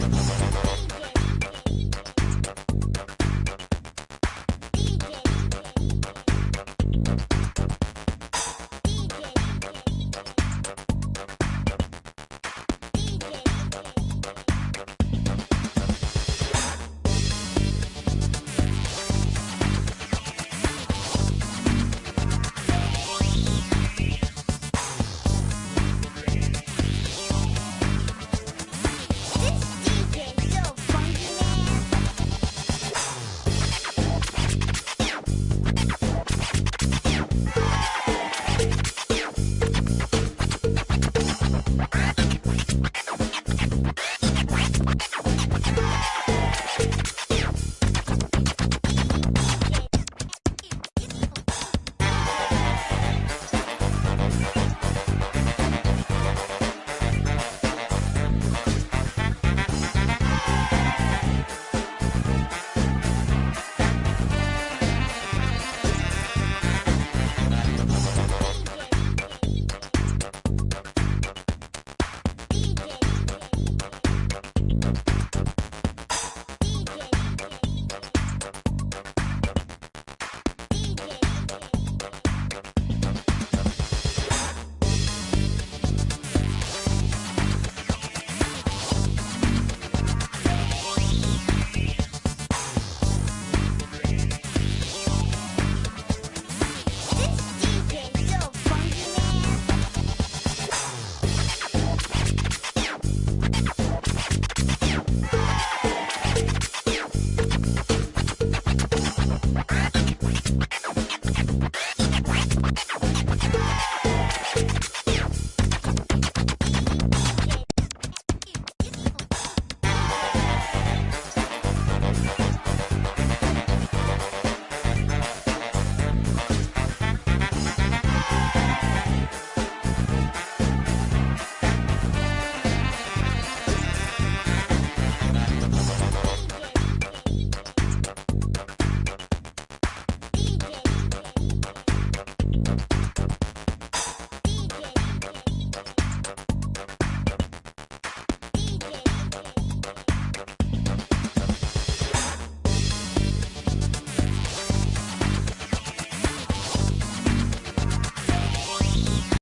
We'll be right back. you Thank you.